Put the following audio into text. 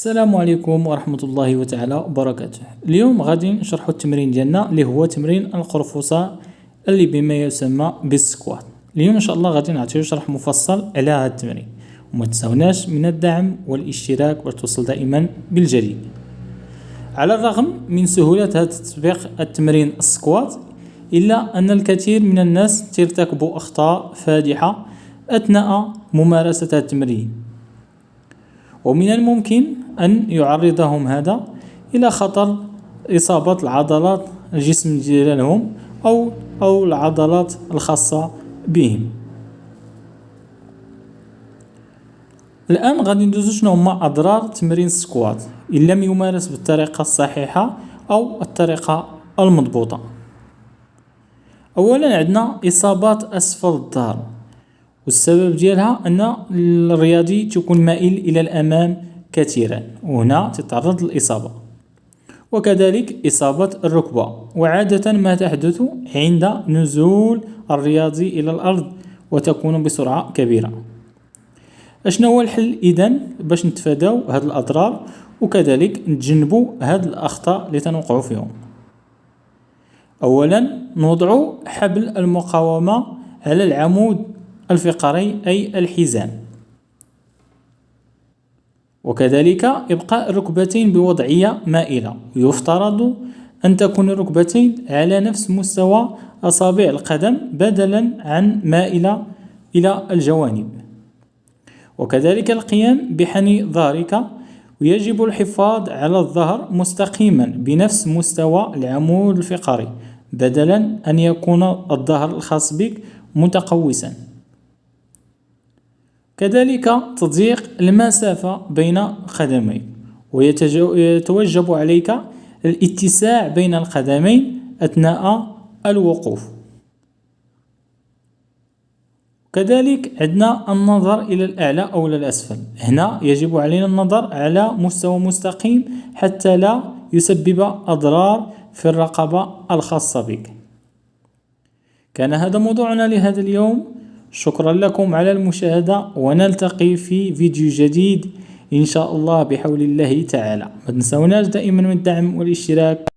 السلام عليكم ورحمة الله تعالى وبركاته. اليوم غادي نشرح التمرين ديالنا اللي هو تمرين القرفصاء اللي بما يسمى بالسكوات. اليوم إن شاء الله غادي نعطيو شرح مفصل على هذا التمرين. وما تنساوناش من الدعم والاشتراك وتوصل دائما بالجديد. على الرغم من سهولة هذا التطبيق التمرين السكوات إلا أن الكثير من الناس ترتكب أخطاء فادحة أثناء ممارسة التمرين. ومن الممكن أن يعرضهم هذا إلى خطر إصابة العضلات الجسم ديالهم أو أو العضلات الخاصة بهم. الآن غادي ندوزو شنو هما أضرار تمرين السكوات إن لم يمارس بالطريقة الصحيحة أو الطريقة المضبوطة. أولا عندنا إصابات أسفل الظهر والسبب ديالها أن الرياضي تكون مائل إلى الأمام كثيرا وهنا تتعرض للإصابة. وكذلك إصابة الركبة. وعادة ما تحدث عند نزول الرياضي إلى الأرض وتكون بسرعة كبيرة. أشنا هو الحل إذن باش نتفاداو هاد الأضرار؟ وكذلك نتجنبوا هاد الأخطاء اللي فيهم. أولا نوضع حبل المقاومة على العمود. الفقري أي الحزام. وكذلك إبقاء الركبتين بوضعية مائلة. يفترض أن تكون الركبتين على نفس مستوى أصابع القدم بدلا عن مائلة إلى الجوانب. وكذلك القيام بحني ظهرك ويجب الحفاظ على الظهر مستقيما بنفس مستوى العمود الفقري بدلا أن يكون الظهر الخاص بك متقوسا. كذلك تضييق المسافة بين قدميك ويتوجب عليك الاتساع بين القدمين أثناء الوقوف. كذلك عندنا النظر إلى الأعلى أو إلى الأسفل. هنا يجب علينا النظر على مستوى مستقيم حتى لا يسبب أضرار في الرقبة الخاصة بك. كان هذا موضوعنا لهذا اليوم. شكرا لكم على المشاهدة ونلتقي في فيديو جديد إن شاء الله بحول الله تعالى. ما تنسوناش دائما من الدعم والاشتراك.